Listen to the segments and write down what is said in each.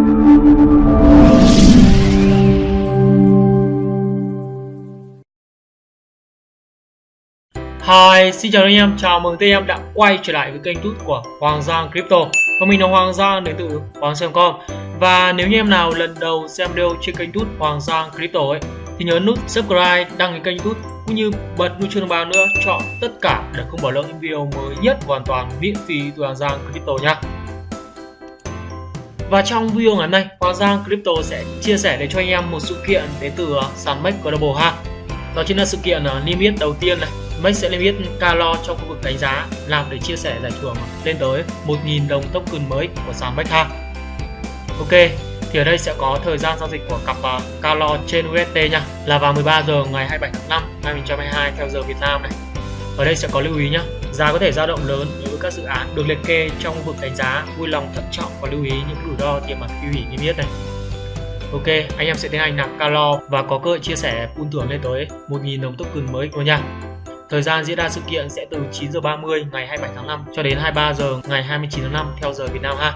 Hi, xin chào anh em, chào mừng anh em đã quay trở lại với kênh YouTube của Hoàng Giang Crypto. Và mình là Hoàng Giang đến từ Hoàng Giang.com Và nếu như em nào lần đầu xem video trên kênh YouTube Hoàng Giang Crypto ấy Thì nhớ nút subscribe, đăng ký kênh YouTube cũng như bật nút chuông thông báo nữa chọn tất cả để không bỏ lỡ những video mới nhất hoàn toàn miễn phí từ Hoàng Giang Crypto nha và trong video ngày hôm nay, Hoàng Giang Crypto sẽ chia sẻ để cho anh em một sự kiện đến từ ờ, sàn Max Global ha. Đó chính là sự kiện ờ, limit đầu tiên này Max sẽ limit calo trong khu vực đánh giá làm để chia sẻ giải thưởng lên tới 1.000 đồng token mới của sàn Max ha. Ok, thì ở đây sẽ có thời gian giao dịch của cặp uh, calo trên UST nha là vào 13 giờ ngày 27 tháng 5 2022 theo giờ Việt Nam này. Ở đây sẽ có lưu ý nhá, giá có thể dao động lớn các dự án được liệt kê trong khu vực đánh giá, vui lòng thận trọng và lưu ý những rủi ro tiềm ẩn khi hủy niêm yết này. Ok, anh em sẽ tiến hành nạp calo và có cơ hội chia sẻ pool thưởng lên tới 1.000 đồng token mới của nha. Thời gian diễn ra sự kiện sẽ từ 9 giờ 30 ngày 27 tháng 5 cho đến 23 giờ ngày 29 tháng 5 theo giờ Việt Nam ha.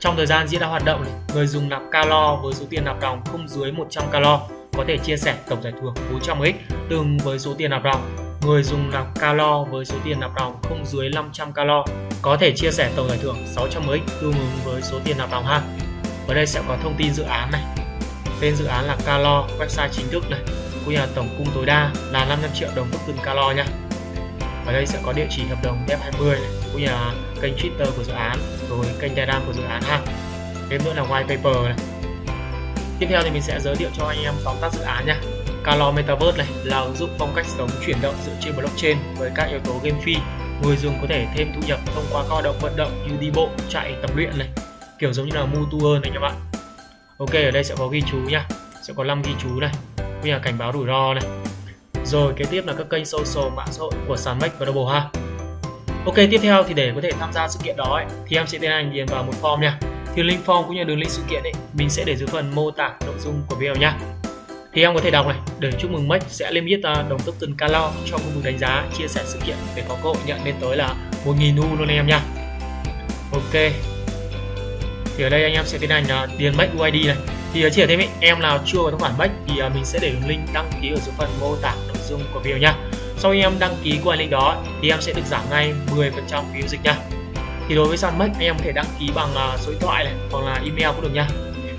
Trong thời gian diễn ra hoạt động người dùng nạp calo với số tiền nạp ròng không dưới 100 calo có thể chia sẻ tổng giải thưởng 400x tương với số tiền nạp ròng. Người dùng nạp calo với số tiền nạp ròng không dưới 500 calo. Có thể chia sẻ tổng giải thưởng 600x tương ứng với số tiền nạp ròng ha. Ở đây sẽ có thông tin dự án này. Tên dự án là Calo, website chính thức này, cũng như là tổng cung tối đa là 500 triệu đồng token calo nha. Ở đây sẽ có địa chỉ hợp đồng F20 này, cũng như là kênh Twitter của dự án rồi kênh Telegram của dự án ha. Thêm nữa là white paper này. Tiếp theo thì mình sẽ giới thiệu cho anh em tóm tắt dự án nha. Calo Metaverse này là ứng dụng phong cách sống chuyển động dựa trên blockchain với các yếu tố game phi. Người dùng có thể thêm thu nhập thông qua các hoạt động vận động như đi bộ chạy tập luyện này kiểu giống như là mua tour này các bạn. Ok ở đây sẽ có ghi chú nha. Sẽ có 5 ghi chú này như là cảnh báo rủi ro này. Rồi kế tiếp là các kênh social mạng xã hội của sàn Max Global ha Ok tiếp theo thì để có thể tham gia sự kiện đó ấy, thì em sẽ tiến hành điền vào một form nha. Thì link form cũng như đường link sự kiện ấy mình sẽ để dưới phần mô tả nội dung của video nha. Thì em có thể đọc này để chúc mừng Max sẽ lên biết đồng top token Calo trong khu vực đánh giá, chia sẻ sự kiện để có cơ hội nhận lên tới là 1.000 U luôn anh em nha. Ok. Thì ở đây anh em sẽ tiến hành à, điền Max UID này. Thì chỉ thêm em nào chưa có tài khoản Max thì à, mình sẽ để link đăng ký ở dưới phần mô tả nội dung của video nha. Sau khi em đăng ký qua link đó thì em sẽ được giảm ngay 10% phí dịch nha. Thì đối với sàn Max anh em có thể đăng ký bằng à, số điện thoại này hoặc là email cũng được nha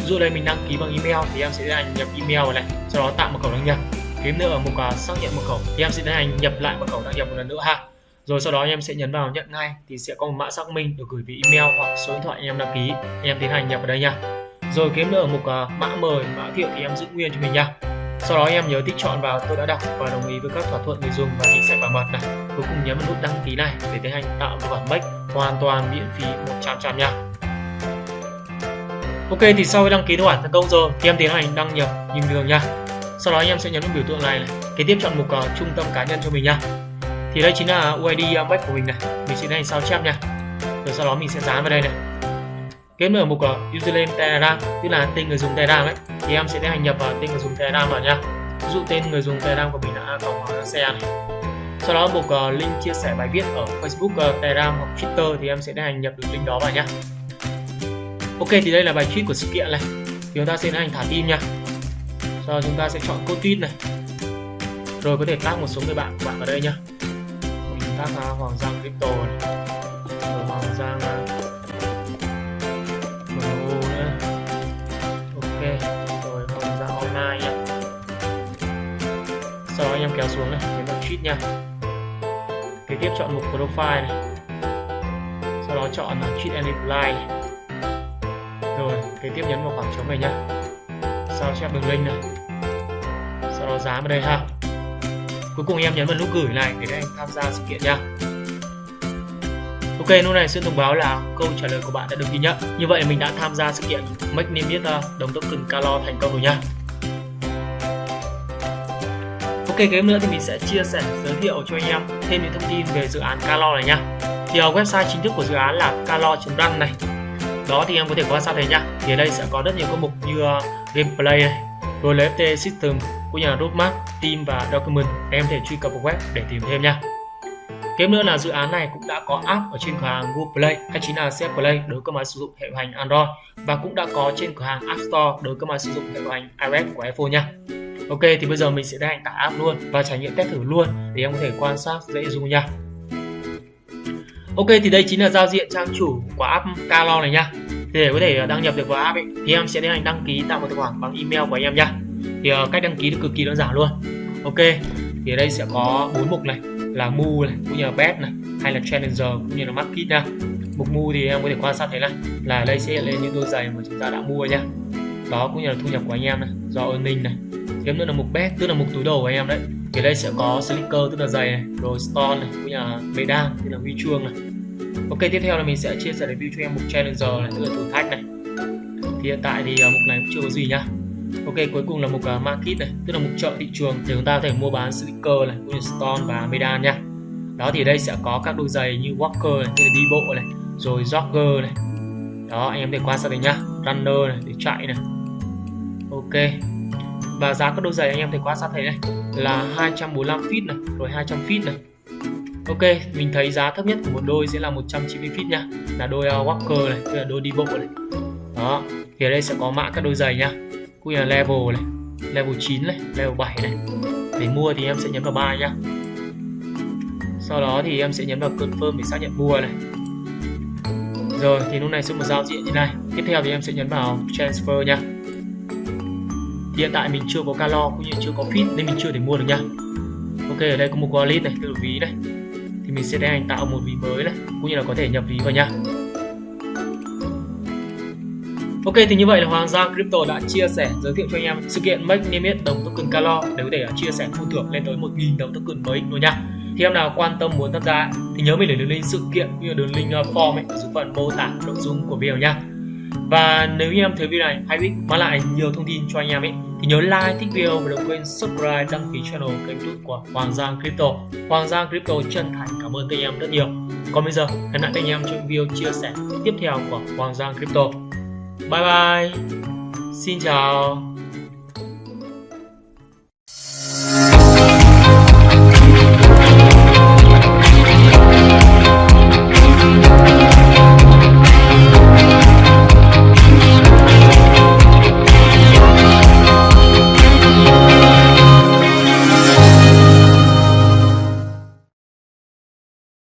ví dụ đây mình đăng ký bằng email thì em sẽ tiến hành nhập email này sau đó tạo mật khẩu đăng nhập. Kiếm nữa ở mục uh, xác nhận mật khẩu thì em sẽ tiến hành nhập lại mật khẩu đăng nhập một lần nữa ha. Rồi sau đó em sẽ nhấn vào nhận ngay thì sẽ có một mã xác minh được gửi về email hoặc số điện thoại em đăng ký. Em tiến hành nhập vào đây nha. Rồi kiếm nữa ở mục uh, mã mời mã thiệu thì em giữ nguyên cho mình nha. Sau đó em nhớ tích chọn vào tôi đã đọc và đồng ý với các thỏa thuận người dùng và chính sách bảo mật này. Cuối cùng nhấn vào nút đăng ký này để tiến hành tạo một khoản make hoàn toàn miễn phí 100 trăm nha. Ok thì sau khi đăng ký tài thành công rồi thì em tiến hành đăng nhập nhìn đường nha. Sau đó anh em sẽ nhấn vào biểu tượng này, này. kế tiếp chọn mục uh, trung tâm cá nhân cho mình nha. Thì đây chính là UID web của mình này mình sẽ tiến hành sao chép nha. Rồi sau đó mình sẽ dán vào đây này. Kết ở mục uh, username Telegram tức là tên người dùng Telegram ấy thì em sẽ tiến hành nhập vào tên người dùng Telegram vào nha. Ví dụ tên người dùng Telegram của mình là a cộng xe này. Sau đó mục uh, link chia sẻ bài viết ở Facebook, uh, Telegram hoặc Twitter thì em sẽ tiến hành nhập được link đó vào nha. Ok thì đây là bài tweet của sự kiện này. Thì chúng ta sẽ hành thả tim nha. Sau đó chúng ta sẽ chọn code tweet này. Rồi có thể tag một số người bạn của bạn vào đây nha. mình tag uh, Hoàng Giang Crypto này. Rồi Hoàng Giang uh, sau đó anh em kéo xuống này nhấn vào tweet nha. Kế tiếp chọn mục profile này. Sau đó chọn tweet and reply này kế tiếp nhấn vào khoảng trống này nhá sau chép đường link này sau đó dán vào đây ha cuối cùng em nhấn vào nút gửi này để anh tham gia sự kiện nha Ok, lúc này sẽ thông báo là câu trả lời của bạn đã được ghi nhận. Như vậy mình đã tham gia sự kiện Make Name biết uh, đồng token Calo thành công rồi nha. Ok cái nữa thì mình sẽ chia sẻ giới thiệu cho anh em thêm những thông tin về dự án Calo này nhá. Thì ở website chính thức của dự án là calo.run này. Đó thì em có thể quan sát thấy nhá. Thì ở đây sẽ có rất nhiều các mục như uh, gameplay này, rồi FT system cũng như là roadmap, team và document. Em có thể truy cập vào web để tìm thêm nha. Tiếp nữa là dự án này cũng đã có app ở trên cửa hàng Google Play hay chính là CF Play đối với các máy sử dụng hệ điều hành Android và cũng đã có trên cửa hàng App Store đối với các máy sử dụng hệ điều hành iOS của iPhone nha. Ok thì bây giờ mình sẽ tiến hành tải app luôn và trải nghiệm test thử luôn để em có thể quan sát dễ dùng nha. Ok thì đây chính là giao diện trang chủ của app Calo này nha. Thì để có thể ờ, đăng nhập được vào app ấy, thì em sẽ tiến hành đăng ký tạo một tài khoản bằng email của em nha. Thì uh, cách đăng ký cực kỳ đơn giản luôn. Ok thì ở đây sẽ có bốn mục này là mu này cũng như là bet này hay là challenger cũng như là market nha mục mu thì em có thể quan sát thấy này là đây sẽ hiện lên những đôi giày mà chúng ta đã mua nha đó cũng như là thu nhập của anh em này do earning này tiếp nữa là mục bet tức là mục túi đồ của anh em đấy thì đây sẽ có slicker tức là giày này rồi stone này cũng như là medal tức là huy chương này. Ok tiếp theo là mình sẽ chia sẻ review cho em mục challenger này tức là thử thách này. Thì hiện tại thì à, mục này cũng chưa có gì nhá. Ok cuối cùng là mục à, market này tức là mục chợ thị trường thì chúng ta có thể mua bán slicker này cũng như stone và medan nha đó thì đây sẽ có các đôi giày như walker này, tức là đi bộ này rồi jogger này. Đó anh em để quan sát đây nhá runner này để chạy này. Ok và giá các đôi giày anh em thấy quan sát thấy này. Là 245 feet này rồi 200 feet này. Ok, mình thấy giá thấp nhất của một đôi sẽ là 190 feet nha. Là đôi uh, walker này, tức là đôi đi bộ này. Đó, thì ở đây sẽ có mã các đôi giày nha. Cũng như là level này level 9 này level 7 này. Để mua thì em sẽ nhấn vào buy nhá sau đó thì em sẽ nhấn vào confirm để xác nhận mua này. Rồi thì lúc này sẽ một giao diện như này. Tiếp theo thì em sẽ nhấn vào transfer nha hiện tại mình chưa có calo cũng như chưa có fit nên mình chưa thể mua được nha ok, ở đây có một wallet này tự ví này thì mình sẽ tiến hành tạo một ví mới này, cũng như là có thể nhập ví vào nha Ok, thì như vậy là Hoàng Giang Crypto đã chia sẻ, giới thiệu cho anh em sự kiện Make niêm đồng token Calo để có thể à, chia sẻ thu thưởng lên tới 1.000 đồng token mới luôn nha. Thì em nào quan tâm muốn tham gia thì nhớ mình để đường link sự kiện cũng như đường link à, form ấy, ở dưới phần mô tả nội dung của video nha. Và nếu như em thấy video này hay ích mang lại nhiều thông tin cho anh em ấy thì nhớ like, thích video và đừng quên subscribe đăng ký channel kênh youtube của Hoàng Giang Crypto. Hoàng Giang Crypto chân thành cảm ơn các anh em rất nhiều. Còn bây giờ hẹn lại các anh em trong video chia sẻ tiếp theo của Hoàng Giang Crypto. Bye bye. Xin chào.